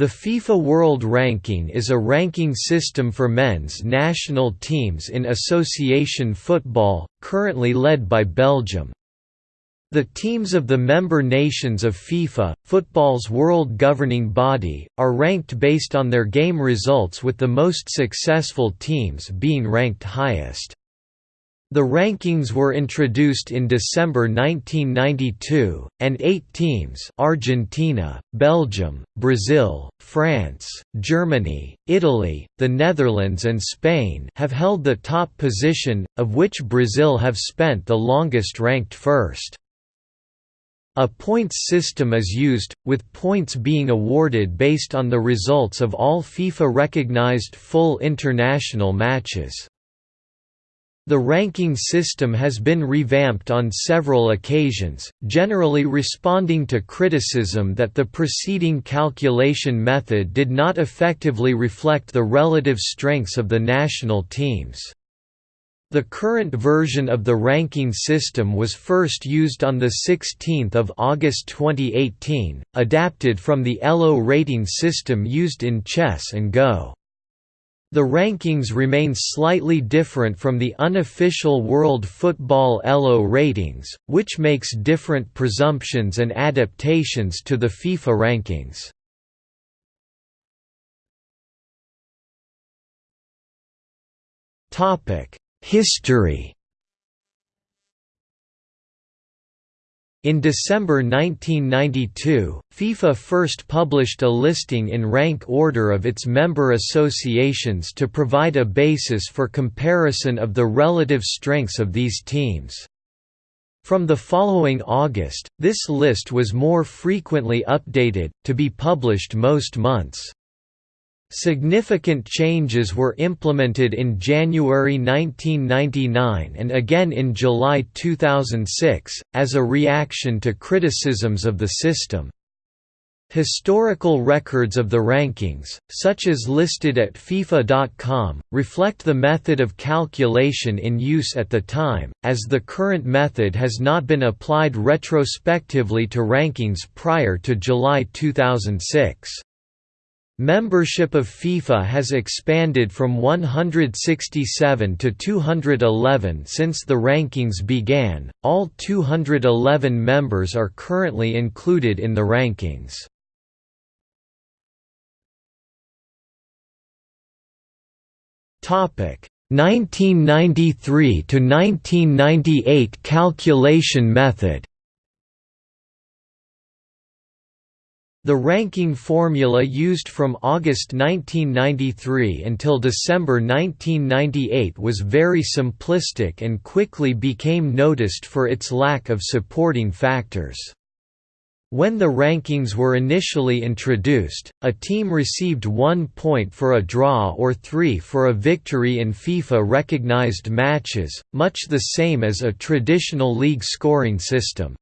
The FIFA World Ranking is a ranking system for men's national teams in association football, currently led by Belgium. The teams of the member nations of FIFA, football's world governing body, are ranked based on their game results with the most successful teams being ranked highest. The rankings were introduced in December 1992, and eight teams Argentina, Belgium, Brazil, France, Germany, Italy, the Netherlands and Spain have held the top position, of which Brazil have spent the longest ranked first. A points system is used, with points being awarded based on the results of all FIFA-recognized full international matches. The ranking system has been revamped on several occasions, generally responding to criticism that the preceding calculation method did not effectively reflect the relative strengths of the national teams. The current version of the ranking system was first used on 16 August 2018, adapted from the ELO rating system used in chess and Go. The rankings remain slightly different from the unofficial World Football ELO ratings, which makes different presumptions and adaptations to the FIFA rankings. History In December 1992, FIFA first published a listing in rank order of its member associations to provide a basis for comparison of the relative strengths of these teams. From the following August, this list was more frequently updated, to be published most months. Significant changes were implemented in January 1999 and again in July 2006, as a reaction to criticisms of the system. Historical records of the rankings, such as listed at FIFA.com, reflect the method of calculation in use at the time, as the current method has not been applied retrospectively to rankings prior to July 2006. Membership of FIFA has expanded from 167 to 211 since the rankings began. All 211 members are currently included in the rankings. Topic: 1993 to 1998 calculation method. The ranking formula used from August 1993 until December 1998 was very simplistic and quickly became noticed for its lack of supporting factors. When the rankings were initially introduced, a team received one point for a draw or three for a victory in FIFA-recognized matches, much the same as a traditional league scoring system.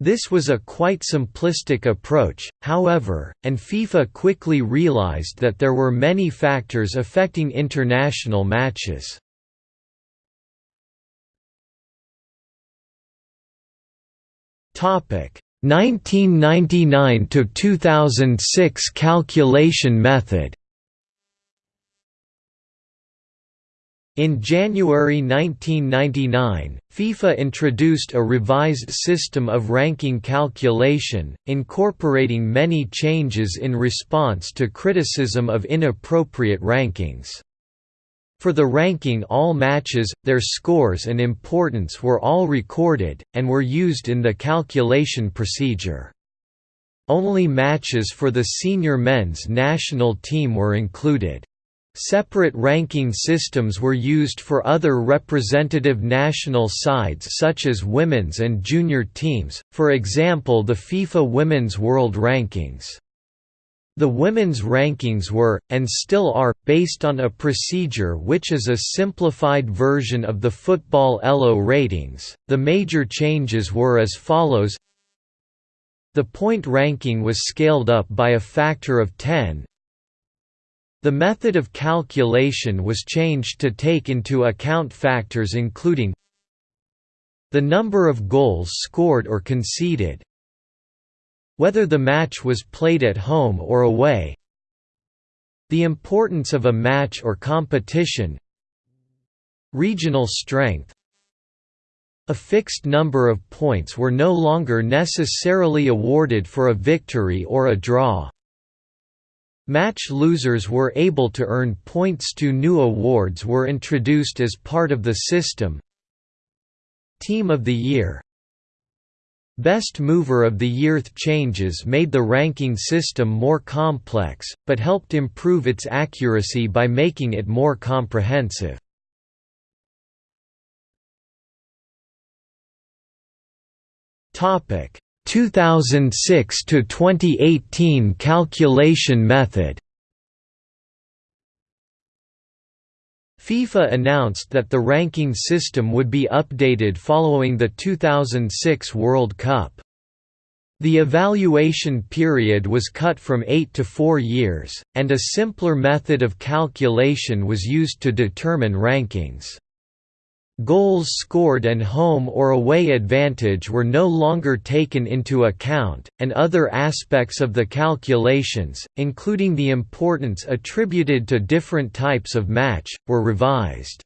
This was a quite simplistic approach, however, and FIFA quickly realized that there were many factors affecting international matches. Topic 1999 to 2006 calculation method In January 1999, FIFA introduced a revised system of ranking calculation, incorporating many changes in response to criticism of inappropriate rankings. For the ranking all matches, their scores and importance were all recorded, and were used in the calculation procedure. Only matches for the senior men's national team were included. Separate ranking systems were used for other representative national sides such as women's and junior teams, for example the FIFA Women's World Rankings. The women's rankings were, and still are, based on a procedure which is a simplified version of the Football ELO ratings. The major changes were as follows The point ranking was scaled up by a factor of 10, the method of calculation was changed to take into account factors including the number of goals scored or conceded, whether the match was played at home or away the importance of a match or competition regional strength a fixed number of points were no longer necessarily awarded for a victory or a draw. Match losers were able to earn points. Two new awards were introduced as part of the system. Team of the Year Best Mover of the Year changes made the ranking system more complex, but helped improve its accuracy by making it more comprehensive. Topic 2006 to 2018 calculation method. FIFA announced that the ranking system would be updated following the 2006 World Cup. The evaluation period was cut from 8 to 4 years, and a simpler method of calculation was used to determine rankings. Goals scored and home or away advantage were no longer taken into account, and other aspects of the calculations, including the importance attributed to different types of match, were revised.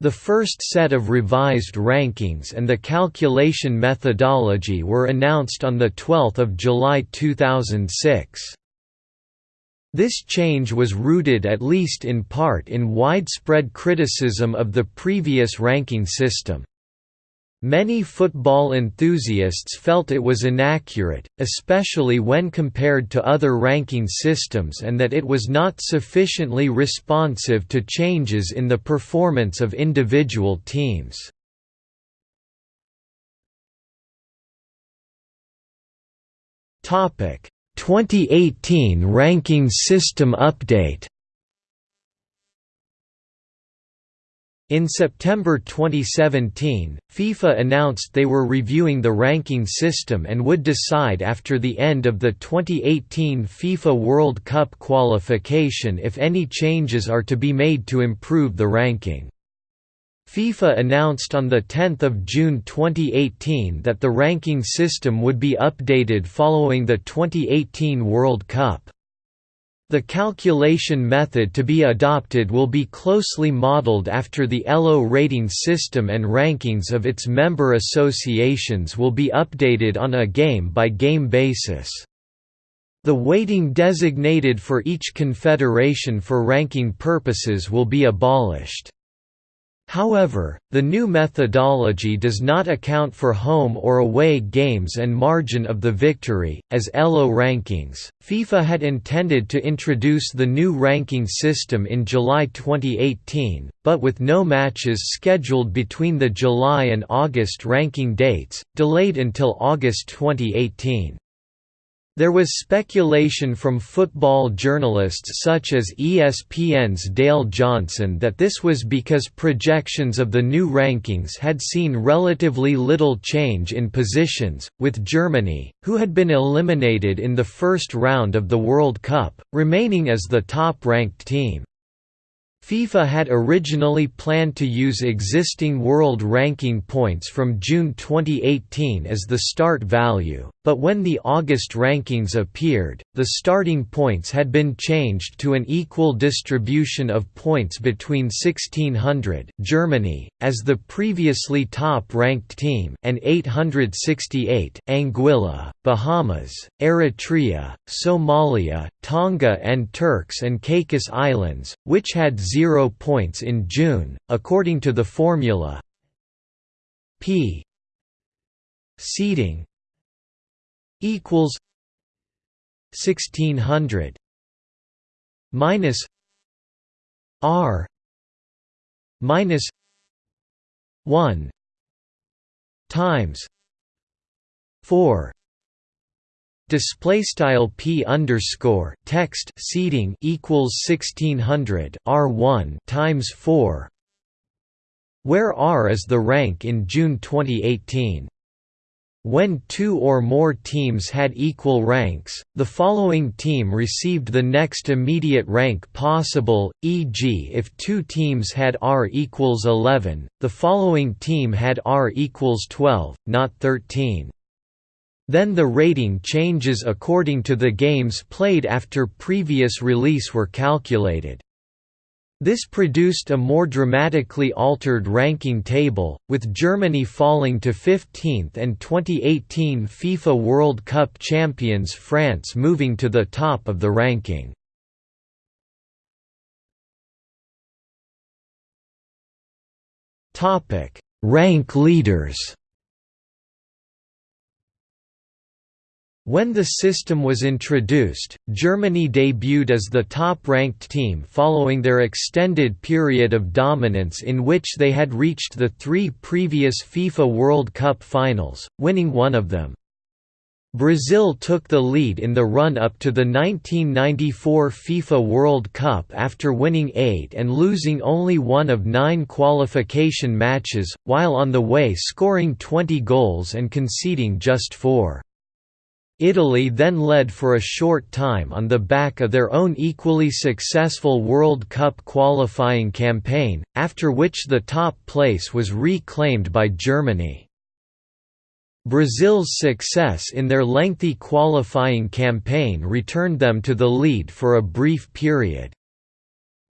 The first set of revised rankings and the calculation methodology were announced on 12 July 2006. This change was rooted at least in part in widespread criticism of the previous ranking system. Many football enthusiasts felt it was inaccurate, especially when compared to other ranking systems and that it was not sufficiently responsive to changes in the performance of individual teams. Topic: 2018 Ranking System Update In September 2017, FIFA announced they were reviewing the ranking system and would decide after the end of the 2018 FIFA World Cup qualification if any changes are to be made to improve the ranking. FIFA announced on 10 June 2018 that the ranking system would be updated following the 2018 World Cup. The calculation method to be adopted will be closely modeled after the ELO rating system and rankings of its member associations will be updated on a game-by-game -game basis. The weighting designated for each confederation for ranking purposes will be abolished. However, the new methodology does not account for home or away games and margin of the victory, as ELO rankings. FIFA had intended to introduce the new ranking system in July 2018, but with no matches scheduled between the July and August ranking dates, delayed until August 2018. There was speculation from football journalists such as ESPN's Dale Johnson that this was because projections of the new rankings had seen relatively little change in positions, with Germany, who had been eliminated in the first round of the World Cup, remaining as the top-ranked team. FIFA had originally planned to use existing world ranking points from June 2018 as the start value, but when the August rankings appeared, the starting points had been changed to an equal distribution of points between 1600 Germany, as the previously top-ranked team and 868 Anguilla, Bahamas, Eritrea, Somalia, Tonga and Turks and Caicos Islands, which had zero points in June, according to the formula p seeding equals 1600 minus r minus 1 times 4 Display style p underscore text seeding equals sixteen hundred r one times four, where r is the rank in June 2018. When two or more teams had equal ranks, the following team received the next immediate rank possible, e.g. if two teams had R equals 11, the following team had R equals 12, not 13. Then the rating changes according to the games played after previous release were calculated. This produced a more dramatically altered ranking table, with Germany falling to 15th and 2018 FIFA World Cup champions France moving to the top of the ranking. Rank leaders When the system was introduced, Germany debuted as the top-ranked team following their extended period of dominance in which they had reached the three previous FIFA World Cup finals, winning one of them. Brazil took the lead in the run-up to the 1994 FIFA World Cup after winning eight and losing only one of nine qualification matches, while on the way scoring 20 goals and conceding just four. Italy then led for a short time on the back of their own equally successful World Cup qualifying campaign, after which the top place was reclaimed by Germany. Brazil's success in their lengthy qualifying campaign returned them to the lead for a brief period.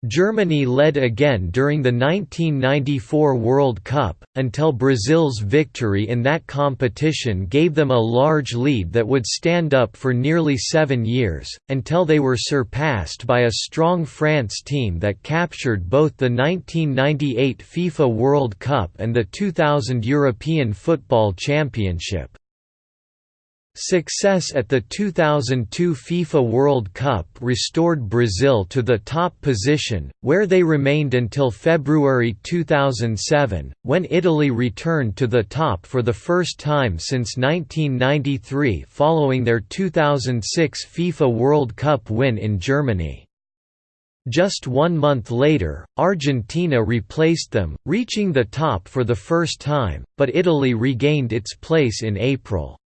Germany led again during the 1994 World Cup, until Brazil's victory in that competition gave them a large lead that would stand up for nearly seven years, until they were surpassed by a strong France team that captured both the 1998 FIFA World Cup and the 2000 European Football Championship. Success at the 2002 FIFA World Cup restored Brazil to the top position, where they remained until February 2007, when Italy returned to the top for the first time since 1993 following their 2006 FIFA World Cup win in Germany. Just one month later, Argentina replaced them, reaching the top for the first time, but Italy regained its place in April.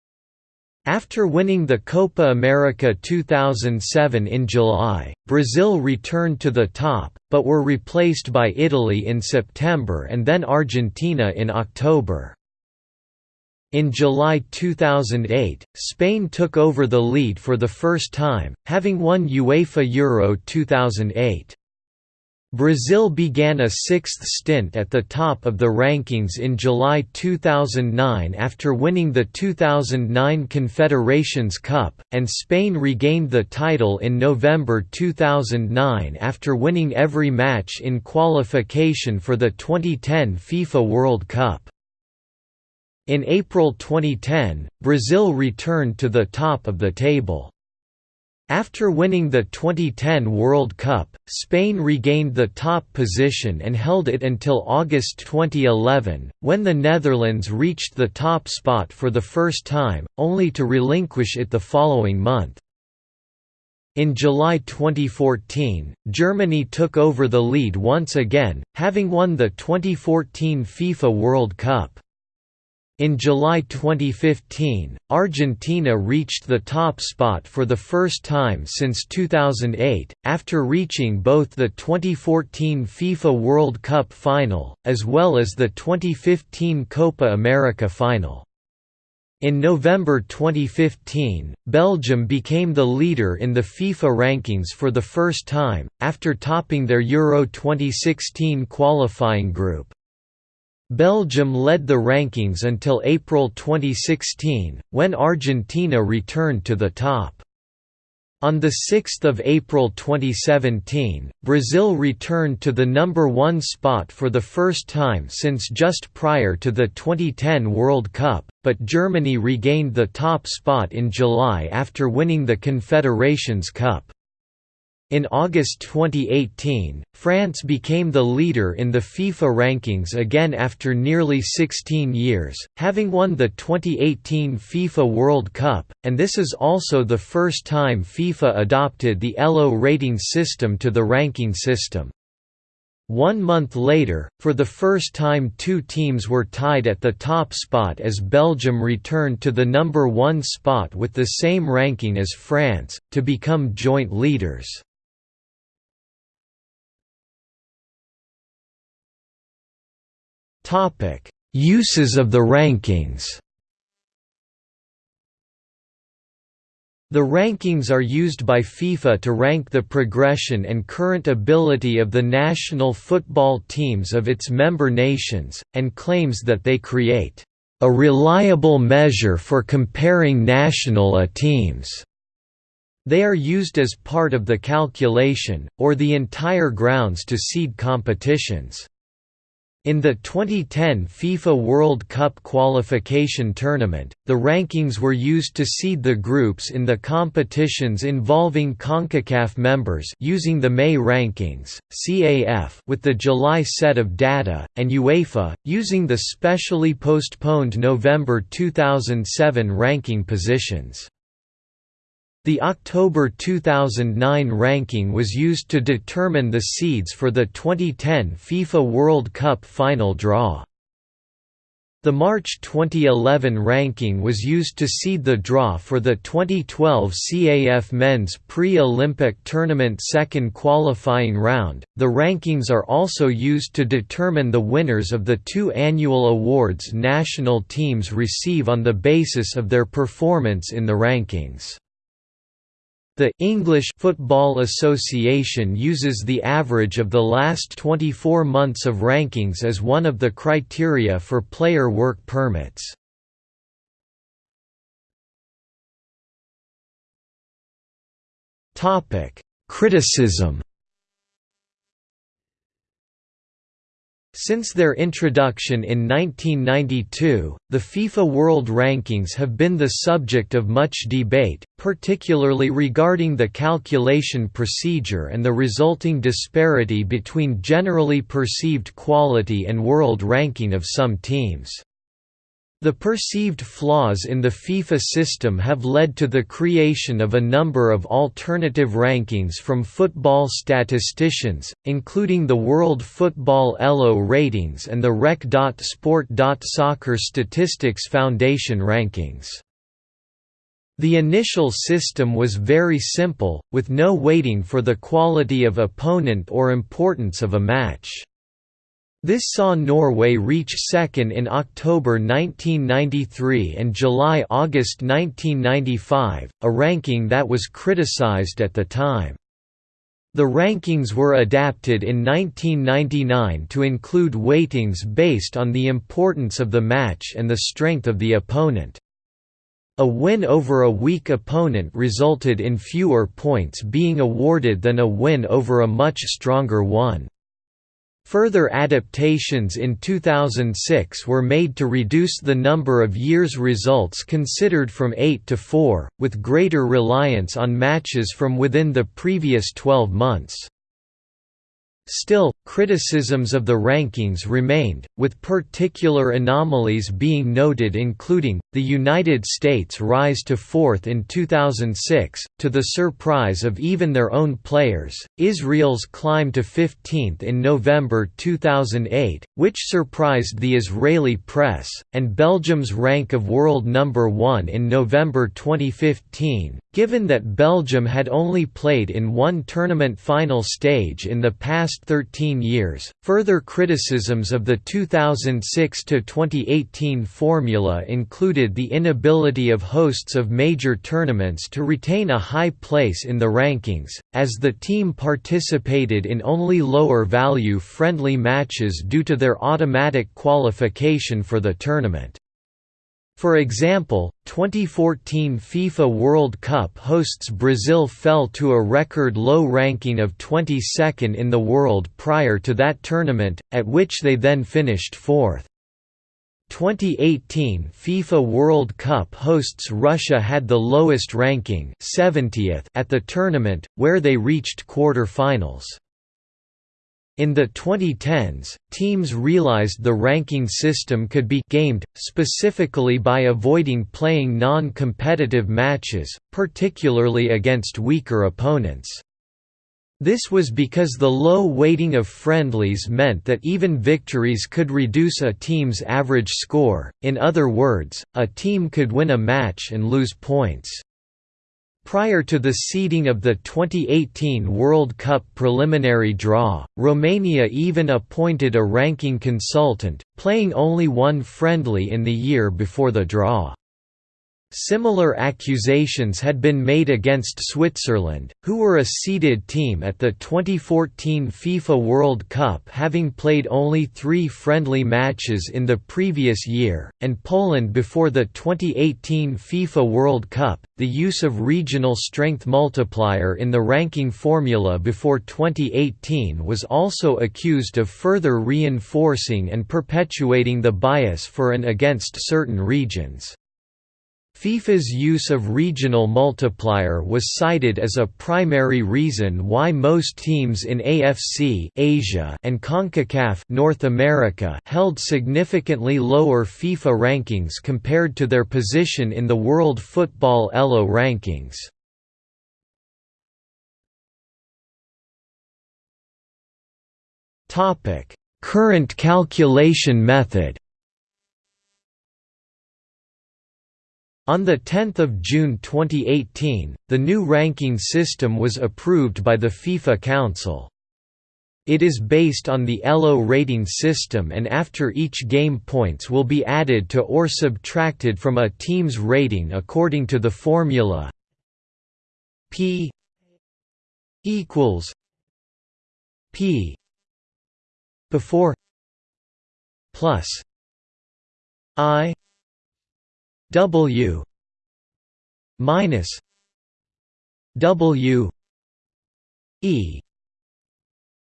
After winning the Copa America 2007 in July, Brazil returned to the top, but were replaced by Italy in September and then Argentina in October. In July 2008, Spain took over the lead for the first time, having won UEFA Euro 2008. Brazil began a sixth stint at the top of the rankings in July 2009 after winning the 2009 Confederations Cup, and Spain regained the title in November 2009 after winning every match in qualification for the 2010 FIFA World Cup. In April 2010, Brazil returned to the top of the table. After winning the 2010 World Cup, Spain regained the top position and held it until August 2011, when the Netherlands reached the top spot for the first time, only to relinquish it the following month. In July 2014, Germany took over the lead once again, having won the 2014 FIFA World Cup. In July 2015, Argentina reached the top spot for the first time since 2008, after reaching both the 2014 FIFA World Cup final, as well as the 2015 Copa America final. In November 2015, Belgium became the leader in the FIFA rankings for the first time, after topping their Euro 2016 qualifying group. Belgium led the rankings until April 2016, when Argentina returned to the top. On 6 April 2017, Brazil returned to the number one spot for the first time since just prior to the 2010 World Cup, but Germany regained the top spot in July after winning the Confederations Cup. In August 2018, France became the leader in the FIFA rankings again after nearly 16 years, having won the 2018 FIFA World Cup, and this is also the first time FIFA adopted the ELO rating system to the ranking system. One month later, for the first time two teams were tied at the top spot as Belgium returned to the number one spot with the same ranking as France, to become joint leaders. Uses of the rankings. The rankings are used by FIFA to rank the progression and current ability of the national football teams of its member nations, and claims that they create a reliable measure for comparing national teams. They are used as part of the calculation, or the entire grounds to seed competitions. In the 2010 FIFA World Cup qualification tournament, the rankings were used to seed the groups in the competitions involving CONCACAF members using the May rankings, CAF with the July set of data, and UEFA, using the specially postponed November 2007 ranking positions. The October 2009 ranking was used to determine the seeds for the 2010 FIFA World Cup final draw. The March 2011 ranking was used to seed the draw for the 2012 CAF Men's Pre-Olympic Tournament second qualifying round. The rankings are also used to determine the winners of the two annual awards national teams receive on the basis of their performance in the rankings. The English Football Association uses the average of the last 24 months of rankings as one of the criteria for player work permits. Criticism Since their introduction in 1992, the FIFA World Rankings have been the subject of much debate, particularly regarding the calculation procedure and the resulting disparity between generally perceived quality and world ranking of some teams. The perceived flaws in the FIFA system have led to the creation of a number of alternative rankings from football statisticians, including the World Football ELO ratings and the Rec.Sport.Soccer Statistics Foundation rankings. The initial system was very simple, with no weighting for the quality of opponent or importance of a match. This saw Norway reach second in October 1993 and July–August 1995, a ranking that was criticized at the time. The rankings were adapted in 1999 to include weightings based on the importance of the match and the strength of the opponent. A win over a weak opponent resulted in fewer points being awarded than a win over a much stronger one. Further adaptations in 2006 were made to reduce the number of years results considered from 8 to 4, with greater reliance on matches from within the previous 12 months. Still, criticisms of the rankings remained, with particular anomalies being noted including, the United States' rise to fourth in 2006, to the surprise of even their own players, Israel's climb to 15th in November 2008, which surprised the Israeli press, and Belgium's rank of world number one in November 2015, given that Belgium had only played in one tournament final stage in the past 13 years. Further criticisms of the 2006 to 2018 formula included the inability of hosts of major tournaments to retain a high place in the rankings, as the team participated in only lower value friendly matches due to their automatic qualification for the tournament. For example, 2014 FIFA World Cup hosts Brazil fell to a record low ranking of 22nd in the world prior to that tournament, at which they then finished fourth. 2018 FIFA World Cup hosts Russia had the lowest ranking 70th at the tournament, where they reached quarter-finals. In the 2010s, teams realized the ranking system could be gamed, specifically by avoiding playing non-competitive matches, particularly against weaker opponents. This was because the low weighting of friendlies meant that even victories could reduce a team's average score, in other words, a team could win a match and lose points. Prior to the seeding of the 2018 World Cup preliminary draw, Romania even appointed a ranking consultant, playing only one friendly in the year before the draw. Similar accusations had been made against Switzerland, who were a seeded team at the 2014 FIFA World Cup having played only three friendly matches in the previous year, and Poland before the 2018 FIFA World Cup. The use of regional strength multiplier in the ranking formula before 2018 was also accused of further reinforcing and perpetuating the bias for and against certain regions. FIFA's use of regional multiplier was cited as a primary reason why most teams in AFC Asia and CONCACAF North America held significantly lower FIFA rankings compared to their position in the World Football ELO rankings. Current calculation method On 10 June 2018, the new ranking system was approved by the FIFA Council. It is based on the ELO rating system and after each game points will be added to or subtracted from a team's rating according to the formula P equals P before plus I W minus W E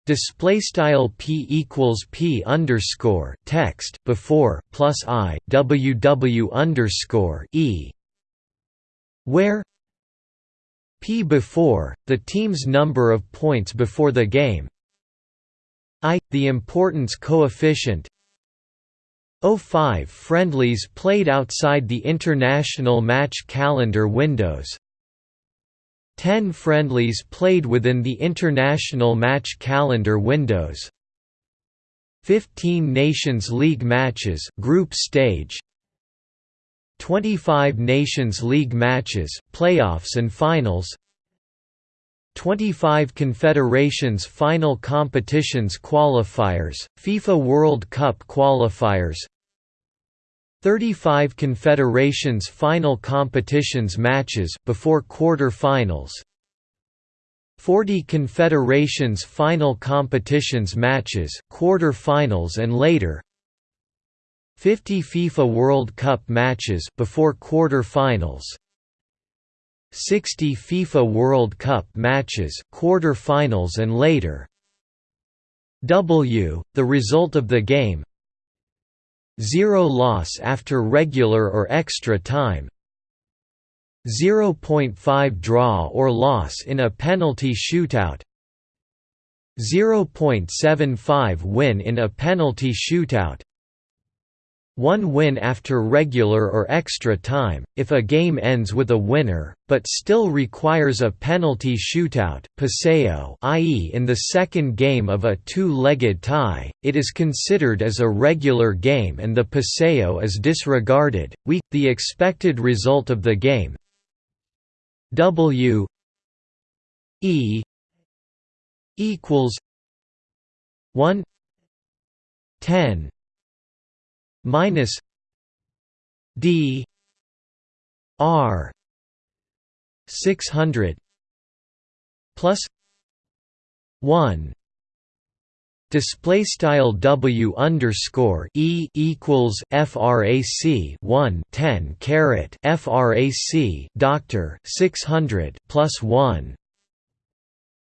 Display style p equals p underscore text before plus i w w underscore e, where p before the team's number of points before the game, i the importance coefficient 05 friendlies played outside the international match calendar windows. 10 friendlies played within the international match calendar windows. 15 Nations League matches group stage. 25 Nations League matches playoffs and finals 25 Confederations Final Competitions qualifiers, FIFA World Cup qualifiers. 35 Confederations Final Competitions matches before quarter-finals. 40 Confederations Final Competitions matches, quarter-finals and later. 50 FIFA World Cup matches before quarter-finals 60 FIFA World Cup matches quarter-finals and later W, the result of the game 0 loss after regular or extra time 0.5 draw or loss in a penalty shootout 0.75 win in a penalty shootout one win after regular or extra time, if a game ends with a winner, but still requires a penalty shootout paseo i.e. in the second game of a two-legged tie, it is considered as a regular game and the paseo is disregarded, we, the expected result of the game w e equals 1 10 minus D R six hundred plus one Display style W underscore E equals FRAC one ten caret FRAC Doctor six hundred plus one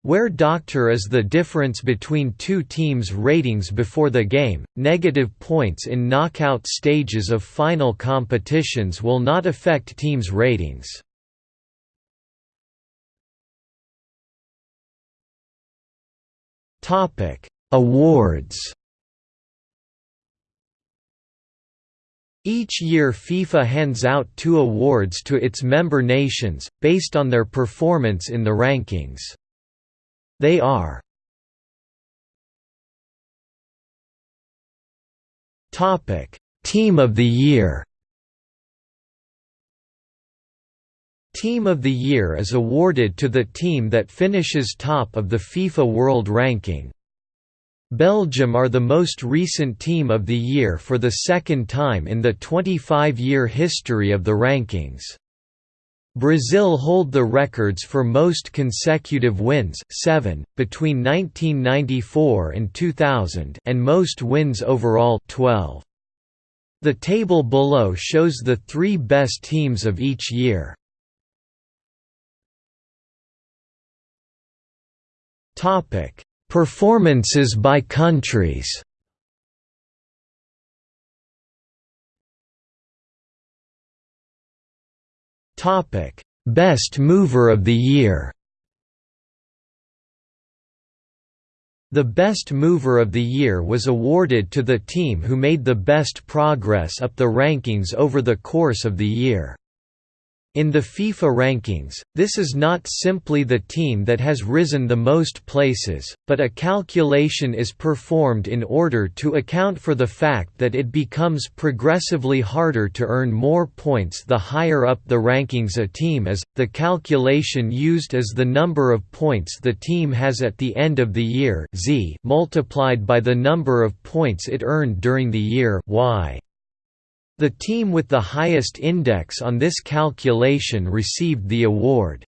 where doctor is the difference between two teams' ratings before the game, negative points in knockout stages of final competitions will not affect teams' ratings. Awards Each year FIFA hands out two awards to its member nations, based on their performance in the rankings. They are Team of the Year. Team of the Year is awarded to the team that finishes top of the FIFA World Ranking. Belgium are the most recent team of the year for the second time in the 25-year history of the rankings. Brazil hold the records for most consecutive wins 7, between 1994 and 2000 and most wins overall 12. The table below shows the three best teams of each year. Performances by countries Topic: Best Mover of the Year. The Best Mover of the Year was awarded to the team who made the best progress up the rankings over the course of the year. In the FIFA rankings, this is not simply the team that has risen the most places, but a calculation is performed in order to account for the fact that it becomes progressively harder to earn more points the higher up the rankings a team is. The calculation used is the number of points the team has at the end of the year z multiplied by the number of points it earned during the year y. The team with the highest index on this calculation received the award.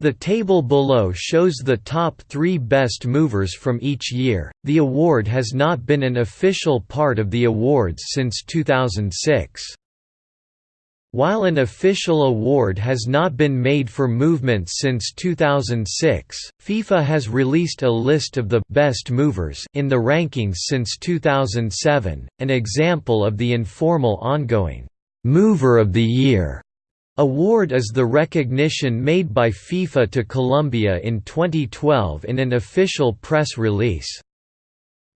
The table below shows the top three best movers from each year. The award has not been an official part of the awards since 2006. While an official award has not been made for movements since 2006, FIFA has released a list of the best movers in the rankings since 2007, an example of the informal ongoing Mover of the Year award is the recognition made by FIFA to Colombia in 2012 in an official press release.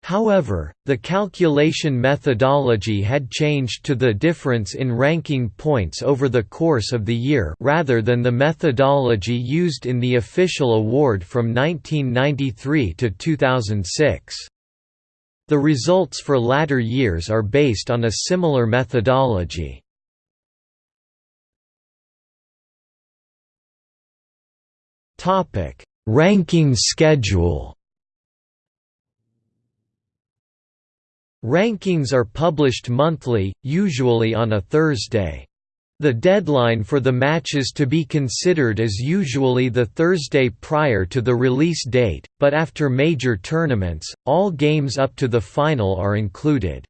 However, the calculation methodology had changed to the difference in ranking points over the course of the year rather than the methodology used in the official award from 1993 to 2006. The results for latter years are based on a similar methodology. Ranking schedule Rankings are published monthly, usually on a Thursday. The deadline for the matches to be considered is usually the Thursday prior to the release date, but after major tournaments, all games up to the final are included.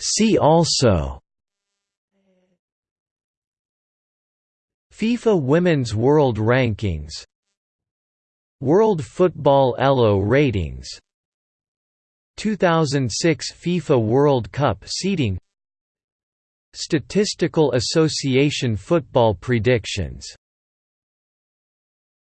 See also FIFA Women's World Rankings World Football ELO ratings. 2006 FIFA World Cup seeding. Statistical Association football predictions